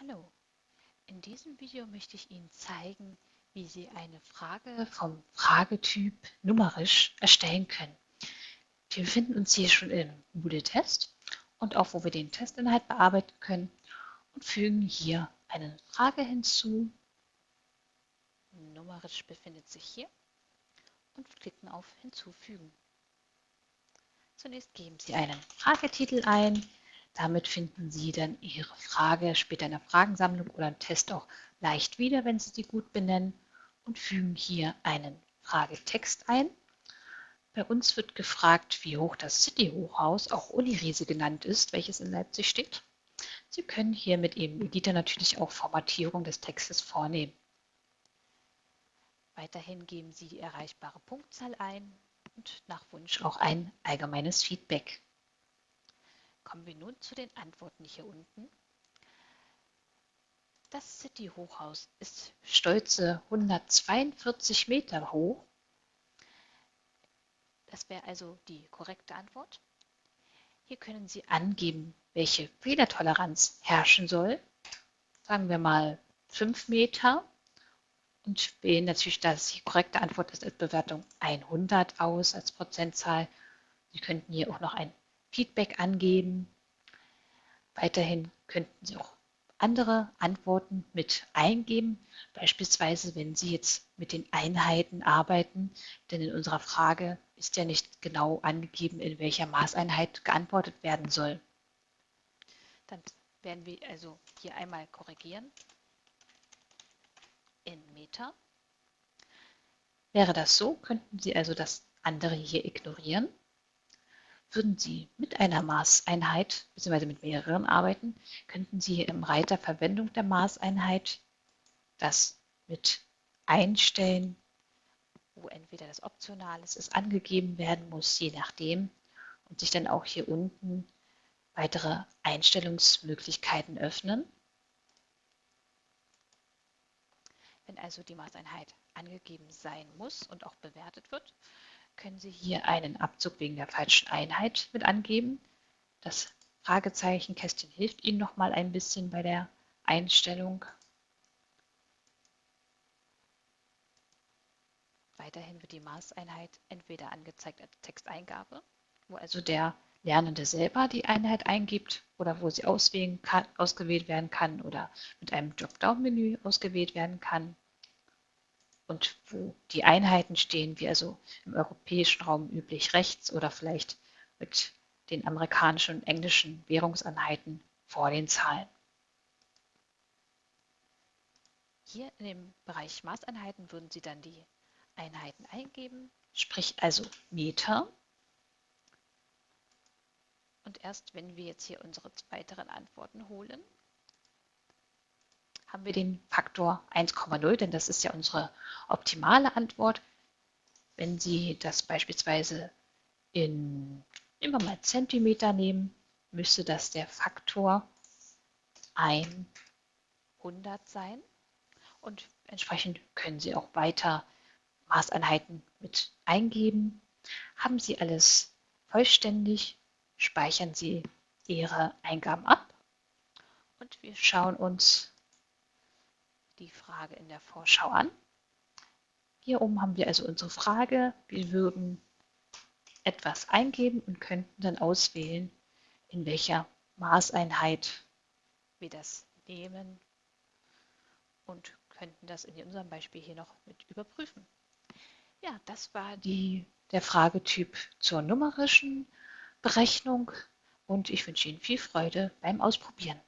Hallo, in diesem Video möchte ich Ihnen zeigen, wie Sie eine Frage vom Fragetyp numerisch erstellen können. Wir befinden uns hier schon im Moodle-Test und auch wo wir den Testinhalt bearbeiten können und fügen hier eine Frage hinzu. Numerisch befindet sich hier und klicken auf Hinzufügen. Zunächst geben Sie einen Fragetitel ein, damit finden Sie dann Ihre Frage später in der Fragensammlung oder im Test auch leicht wieder, wenn Sie sie gut benennen und fügen hier einen Fragetext ein. Bei uns wird gefragt, wie hoch das City-Hochhaus, auch Uni-Riese genannt ist, welches in Leipzig steht. Sie können hier mit Ihrem Editor natürlich auch Formatierung des Textes vornehmen. Weiterhin geben Sie die erreichbare Punktzahl ein und nach Wunsch auch ein allgemeines Feedback. Kommen wir nun zu den Antworten hier unten. Das City-Hochhaus ist stolze 142 Meter hoch. Das wäre also die korrekte Antwort. Hier können Sie angeben, welche Fehlertoleranz herrschen soll. Sagen wir mal 5 Meter und wählen natürlich, dass die korrekte Antwort ist, als Bewertung 100 aus als Prozentzahl. Sie könnten hier auch noch ein Feedback angeben. Weiterhin könnten Sie auch andere Antworten mit eingeben, beispielsweise wenn Sie jetzt mit den Einheiten arbeiten, denn in unserer Frage ist ja nicht genau angegeben, in welcher Maßeinheit geantwortet werden soll. Dann werden wir also hier einmal korrigieren in Meter. Wäre das so, könnten Sie also das andere hier ignorieren würden Sie mit einer Maßeinheit bzw. mit mehreren arbeiten, könnten Sie im Reiter Verwendung der Maßeinheit das mit einstellen, wo entweder das Optionales ist, angegeben werden muss, je nachdem, und sich dann auch hier unten weitere Einstellungsmöglichkeiten öffnen. Wenn also die Maßeinheit angegeben sein muss und auch bewertet wird, können Sie hier einen Abzug wegen der falschen Einheit mit angeben. Das Fragezeichenkästchen hilft Ihnen noch mal ein bisschen bei der Einstellung. Weiterhin wird die Maßeinheit entweder angezeigt als Texteingabe, wo also der Lernende selber die Einheit eingibt oder wo sie auswählen kann, ausgewählt werden kann oder mit einem Dropdown-Menü ausgewählt werden kann und wo die Einheiten stehen, wie also im europäischen Raum üblich rechts oder vielleicht mit den amerikanischen und englischen Währungseinheiten vor den Zahlen. Hier in dem Bereich Maßeinheiten würden Sie dann die Einheiten eingeben, sprich also Meter. Und erst wenn wir jetzt hier unsere weiteren Antworten holen, haben wir den Faktor 1,0, denn das ist ja unsere optimale Antwort. Wenn Sie das beispielsweise in, wir mal Zentimeter nehmen, müsste das der Faktor 100 sein. Und entsprechend können Sie auch weiter Maßeinheiten mit eingeben. Haben Sie alles vollständig, speichern Sie Ihre Eingaben ab und wir schauen uns die Frage in der Vorschau an. Hier oben haben wir also unsere Frage. Wir würden etwas eingeben und könnten dann auswählen, in welcher Maßeinheit wir das nehmen und könnten das in unserem Beispiel hier noch mit überprüfen. Ja, das war die, der Fragetyp zur numerischen Berechnung und ich wünsche Ihnen viel Freude beim Ausprobieren.